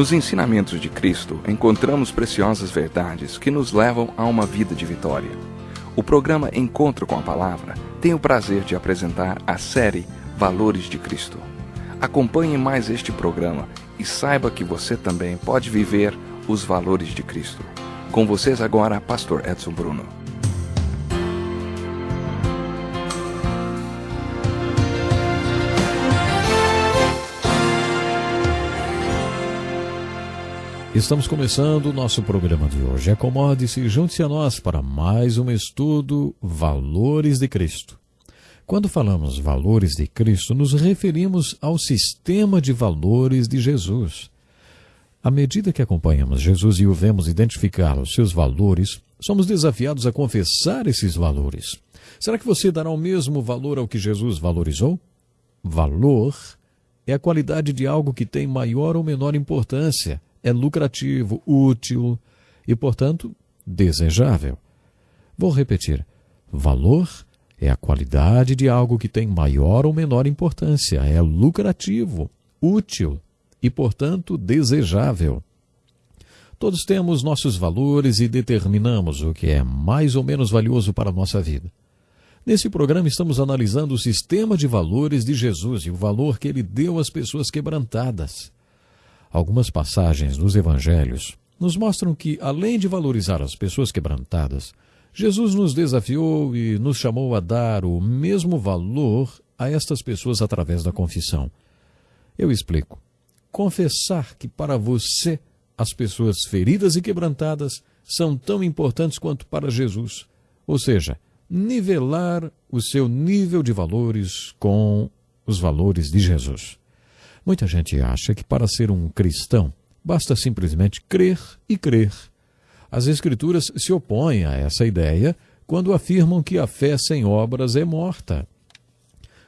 Nos ensinamentos de Cristo, encontramos preciosas verdades que nos levam a uma vida de vitória. O programa Encontro com a Palavra tem o prazer de apresentar a série Valores de Cristo. Acompanhe mais este programa e saiba que você também pode viver os valores de Cristo. Com vocês agora, Pastor Edson Bruno. Estamos começando o nosso programa de hoje. Acomode-se e junte-se a nós para mais um estudo Valores de Cristo. Quando falamos valores de Cristo, nos referimos ao sistema de valores de Jesus. À medida que acompanhamos Jesus e o vemos identificar os seus valores, somos desafiados a confessar esses valores. Será que você dará o mesmo valor ao que Jesus valorizou? Valor é a qualidade de algo que tem maior ou menor importância é lucrativo, útil e, portanto, desejável. Vou repetir: valor é a qualidade de algo que tem maior ou menor importância, é lucrativo, útil e, portanto, desejável. Todos temos nossos valores e determinamos o que é mais ou menos valioso para a nossa vida. Nesse programa estamos analisando o sistema de valores de Jesus e o valor que ele deu às pessoas quebrantadas. Algumas passagens dos evangelhos nos mostram que, além de valorizar as pessoas quebrantadas, Jesus nos desafiou e nos chamou a dar o mesmo valor a estas pessoas através da confissão. Eu explico. Confessar que para você as pessoas feridas e quebrantadas são tão importantes quanto para Jesus. Ou seja, nivelar o seu nível de valores com os valores de Jesus. Muita gente acha que para ser um cristão basta simplesmente crer e crer. As Escrituras se opõem a essa ideia quando afirmam que a fé sem obras é morta.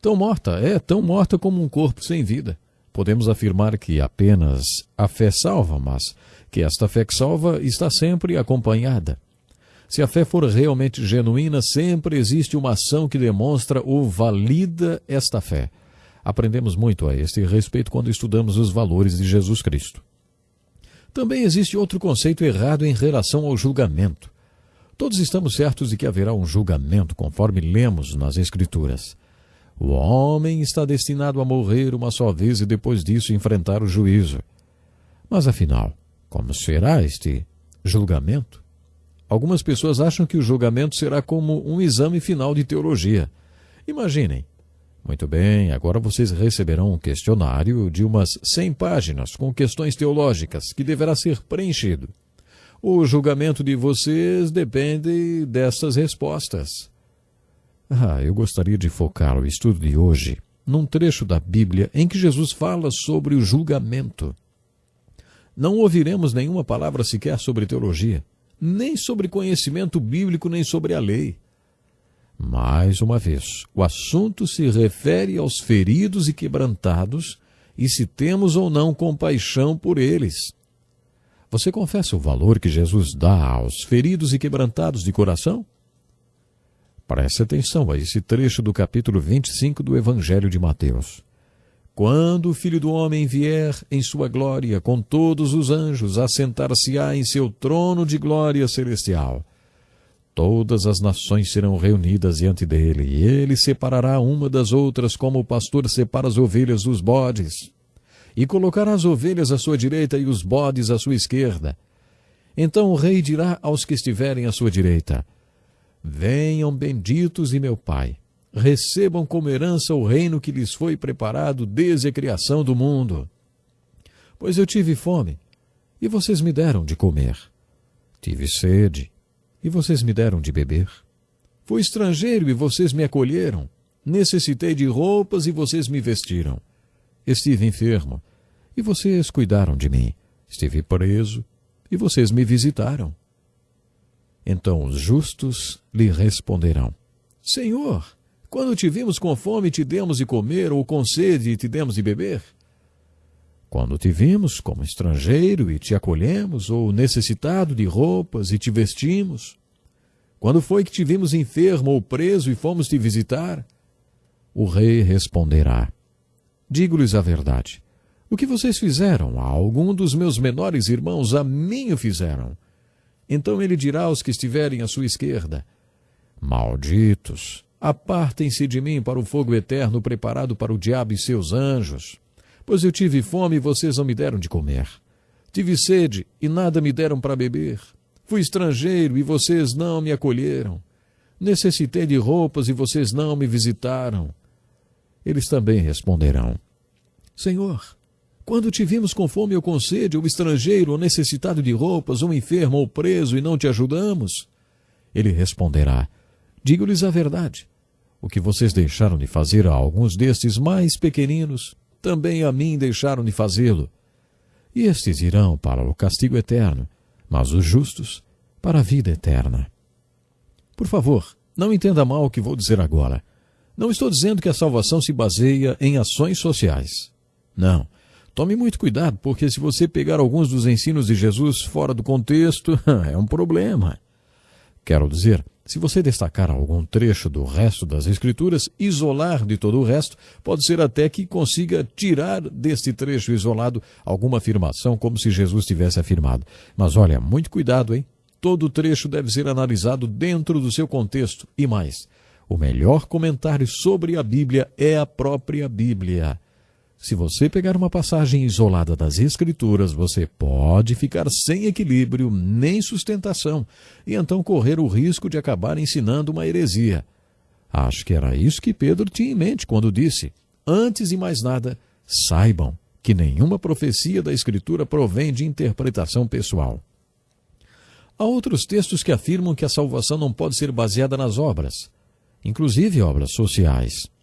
Tão morta, é tão morta como um corpo sem vida. Podemos afirmar que apenas a fé salva, mas que esta fé que salva está sempre acompanhada. Se a fé for realmente genuína, sempre existe uma ação que demonstra ou valida esta fé. Aprendemos muito a este respeito quando estudamos os valores de Jesus Cristo. Também existe outro conceito errado em relação ao julgamento. Todos estamos certos de que haverá um julgamento, conforme lemos nas Escrituras. O homem está destinado a morrer uma só vez e depois disso enfrentar o juízo. Mas afinal, como será este julgamento? Algumas pessoas acham que o julgamento será como um exame final de teologia. Imaginem, muito bem, agora vocês receberão um questionário de umas 100 páginas com questões teológicas que deverá ser preenchido. O julgamento de vocês depende dessas respostas. Ah, eu gostaria de focar o estudo de hoje num trecho da Bíblia em que Jesus fala sobre o julgamento. Não ouviremos nenhuma palavra sequer sobre teologia, nem sobre conhecimento bíblico, nem sobre a lei. Mais uma vez, o assunto se refere aos feridos e quebrantados e se temos ou não compaixão por eles. Você confessa o valor que Jesus dá aos feridos e quebrantados de coração? Preste atenção a esse trecho do capítulo 25 do Evangelho de Mateus. Quando o Filho do Homem vier em sua glória com todos os anjos, assentar-se-á em seu trono de glória celestial Todas as nações serão reunidas diante dele, e ele separará uma das outras como o pastor separa as ovelhas dos bodes. E colocará as ovelhas à sua direita e os bodes à sua esquerda. Então o rei dirá aos que estiverem à sua direita: Venham benditos de meu Pai, recebam como herança o reino que lhes foi preparado desde a criação do mundo. Pois eu tive fome, e vocês me deram de comer. Tive sede, e vocês me deram de beber. Fui estrangeiro e vocês me acolheram. Necessitei de roupas e vocês me vestiram. Estive enfermo e vocês cuidaram de mim. Estive preso e vocês me visitaram. Então os justos lhe responderão: Senhor, quando te vimos com fome te demos de comer, ou com sede te demos de beber? Quando te vimos como estrangeiro e te acolhemos, ou necessitado de roupas e te vestimos? Quando foi que te vimos enfermo ou preso e fomos te visitar? O rei responderá: Digo-lhes a verdade. O que vocês fizeram a algum dos meus menores irmãos, a mim o fizeram. Então ele dirá aos que estiverem à sua esquerda: Malditos, apartem-se de mim para o fogo eterno preparado para o diabo e seus anjos. Pois eu tive fome e vocês não me deram de comer. Tive sede e nada me deram para beber. Fui estrangeiro e vocês não me acolheram. Necessitei de roupas e vocês não me visitaram. Eles também responderão: Senhor, quando te vimos com fome ou com sede, ou estrangeiro, ou necessitado de roupas, ou enfermo, ou preso, e não te ajudamos? Ele responderá: Digo-lhes a verdade. O que vocês deixaram de fazer a alguns destes mais pequeninos, também a mim deixaram de fazê-lo. E estes irão para o castigo eterno, mas os justos para a vida eterna. Por favor, não entenda mal o que vou dizer agora. Não estou dizendo que a salvação se baseia em ações sociais. Não. Tome muito cuidado, porque se você pegar alguns dos ensinos de Jesus fora do contexto, é um problema. Quero dizer, se você destacar algum trecho do resto das Escrituras, isolar de todo o resto, pode ser até que consiga tirar deste trecho isolado alguma afirmação, como se Jesus tivesse afirmado. Mas olha, muito cuidado, hein? Todo trecho deve ser analisado dentro do seu contexto. E mais, o melhor comentário sobre a Bíblia é a própria Bíblia. Se você pegar uma passagem isolada das Escrituras, você pode ficar sem equilíbrio nem sustentação e então correr o risco de acabar ensinando uma heresia. Acho que era isso que Pedro tinha em mente quando disse: Antes de mais nada, saibam que nenhuma profecia da Escritura provém de interpretação pessoal. Há outros textos que afirmam que a salvação não pode ser baseada nas obras, inclusive obras sociais.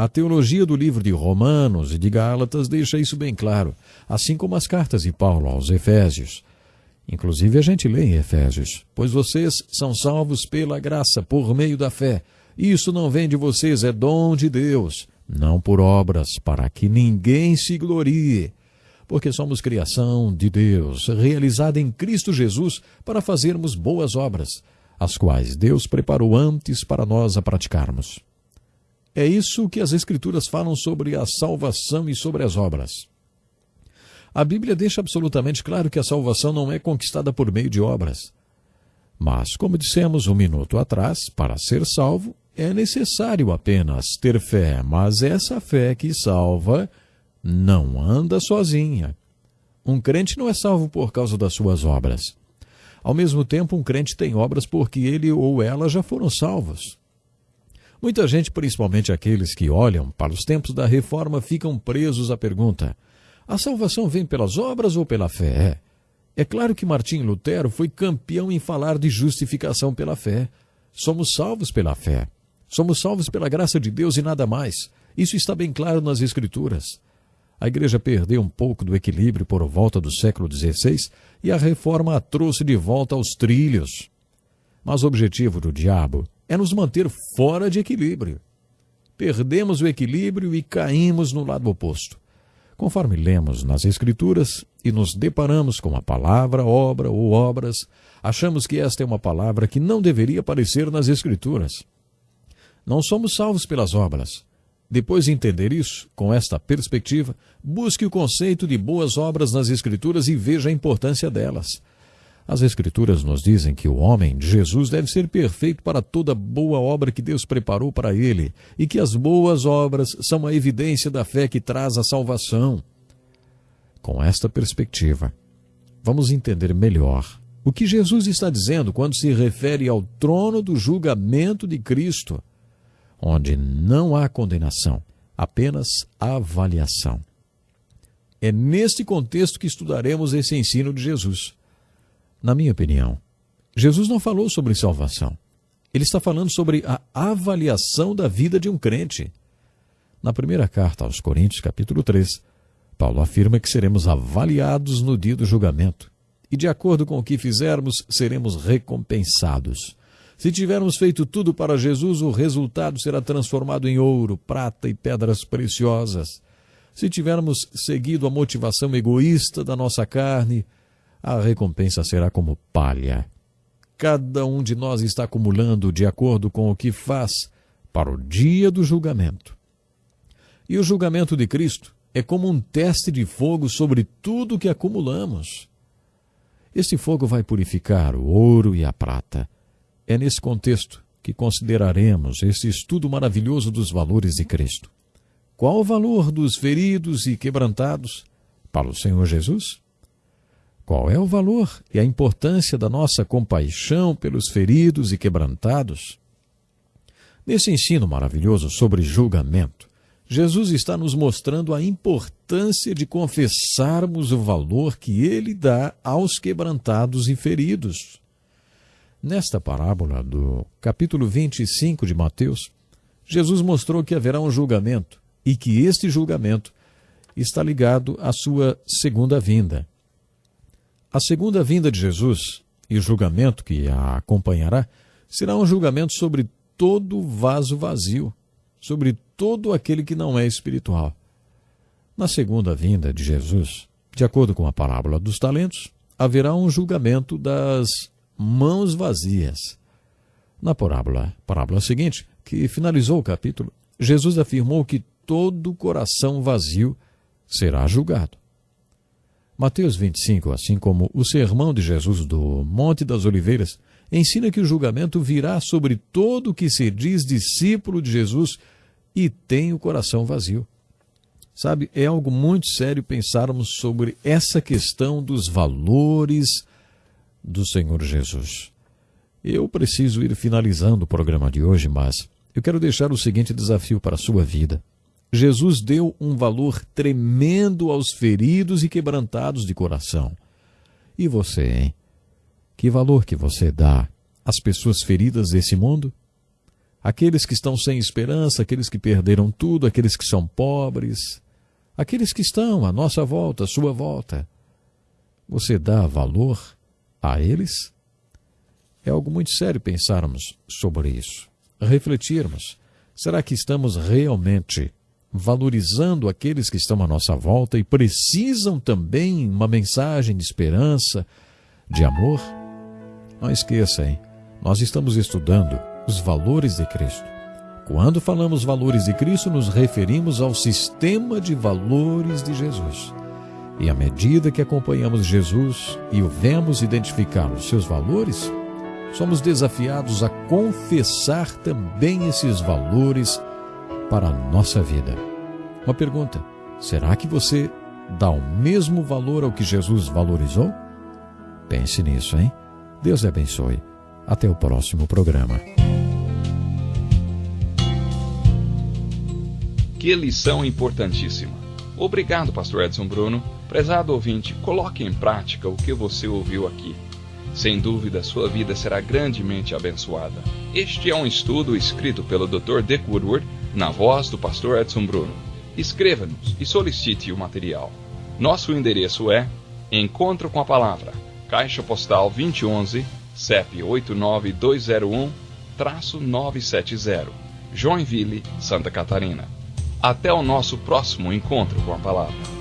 A teologia do livro de Romanos e de Gálatas deixa isso bem claro, assim como as cartas de Paulo aos Efésios. Inclusive a gente lê em Efésios: Pois vocês são salvos pela graça, por meio da fé. Isso não vem de vocês, é dom de Deus, não por obras, para que ninguém se glorie porque somos criação de Deus, realizada em Cristo Jesus para fazermos boas obras, as quais Deus preparou antes para nós a praticarmos. É isso que as Escrituras falam sobre a salvação e sobre as obras. A Bíblia deixa absolutamente claro que a salvação não é conquistada por meio de obras. Mas, como dissemos um minuto atrás, para ser salvo é necessário apenas ter fé, mas essa fé que salva não anda sozinha. Um crente não é salvo por causa das suas obras. Ao mesmo tempo, um crente tem obras porque ele ou ela já foram salvos. Muita gente, principalmente aqueles que olham para os tempos da reforma, ficam presos à pergunta: a salvação vem pelas obras ou pela fé? É claro que Martim Lutero foi campeão em falar de justificação pela fé. Somos salvos pela fé. Somos salvos pela graça de Deus e nada mais. Isso está bem claro nas Escrituras. A igreja perdeu um pouco do equilíbrio por volta do século XVI e a reforma a trouxe de volta aos trilhos. Mas o objetivo do diabo é nos manter fora de equilíbrio. Perdemos o equilíbrio e caímos no lado oposto. Conforme lemos nas Escrituras e nos deparamos com a palavra obra ou obras, achamos que esta é uma palavra que não deveria aparecer nas Escrituras. Não somos salvos pelas obras, depois de entender isso, com esta perspectiva, busque o conceito de boas obras nas Escrituras e veja a importância delas. As Escrituras nos dizem que o homem, Jesus, deve ser perfeito para toda boa obra que Deus preparou para ele, e que as boas obras são a evidência da fé que traz a salvação. Com esta perspectiva, vamos entender melhor o que Jesus está dizendo quando se refere ao trono do julgamento de Cristo onde não há condenação, apenas avaliação. É neste contexto que estudaremos esse ensino de Jesus. Na minha opinião, Jesus não falou sobre salvação. Ele está falando sobre a avaliação da vida de um crente. Na primeira carta aos Coríntios, capítulo 3, Paulo afirma que seremos avaliados no dia do julgamento e, de acordo com o que fizermos, seremos recompensados. Se tivermos feito tudo para Jesus, o resultado será transformado em ouro, prata e pedras preciosas. Se tivermos seguido a motivação egoísta da nossa carne, a recompensa será como palha. Cada um de nós está acumulando de acordo com o que faz para o dia do julgamento. E o julgamento de Cristo é como um teste de fogo sobre tudo que acumulamos. Este fogo vai purificar o ouro e a prata. É nesse contexto que consideraremos esse estudo maravilhoso dos valores de Cristo. Qual o valor dos feridos e quebrantados para o Senhor Jesus? Qual é o valor e a importância da nossa compaixão pelos feridos e quebrantados? Nesse ensino maravilhoso sobre julgamento, Jesus está nos mostrando a importância de confessarmos o valor que ele dá aos quebrantados e feridos. Nesta parábola do capítulo 25 de Mateus, Jesus mostrou que haverá um julgamento e que este julgamento está ligado à sua segunda vinda. A segunda vinda de Jesus e o julgamento que a acompanhará será um julgamento sobre todo vaso vazio, sobre todo aquele que não é espiritual. Na segunda vinda de Jesus, de acordo com a parábola dos talentos, haverá um julgamento das mãos vazias. Na parábola, parábola seguinte, que finalizou o capítulo, Jesus afirmou que todo coração vazio será julgado. Mateus 25, assim como o sermão de Jesus do Monte das Oliveiras, ensina que o julgamento virá sobre todo o que se diz discípulo de Jesus e tem o coração vazio. Sabe, é algo muito sério pensarmos sobre essa questão dos valores do Senhor Jesus. Eu preciso ir finalizando o programa de hoje, mas eu quero deixar o seguinte desafio para a sua vida. Jesus deu um valor tremendo aos feridos e quebrantados de coração. E você, hein? Que valor que você dá às pessoas feridas desse mundo? aqueles que estão sem esperança, aqueles que perderam tudo, aqueles que são pobres, aqueles que estão à nossa volta, à sua volta. Você dá valor a eles? É algo muito sério pensarmos sobre isso, refletirmos. Será que estamos realmente valorizando aqueles que estão à nossa volta e precisam também uma mensagem de esperança, de amor? Não esqueça, hein? Nós estamos estudando os valores de Cristo. Quando falamos valores de Cristo, nos referimos ao sistema de valores de Jesus. E à medida que acompanhamos Jesus e o vemos identificar os seus valores, somos desafiados a confessar também esses valores para a nossa vida. Uma pergunta: será que você dá o mesmo valor ao que Jesus valorizou? Pense nisso, hein? Deus abençoe. Até o próximo programa. Que lição importantíssima. Obrigado, Pastor Edson Bruno. Prezado ouvinte, coloque em prática o que você ouviu aqui. Sem dúvida, sua vida será grandemente abençoada. Este é um estudo escrito pelo Dr. Dick Woodward, na voz do Pastor Edson Bruno. Escreva-nos e solicite o material. Nosso endereço é Encontro com a Palavra, Caixa Postal 2011, CEP 89201-970, Joinville, Santa Catarina. Até o nosso próximo encontro com a palavra.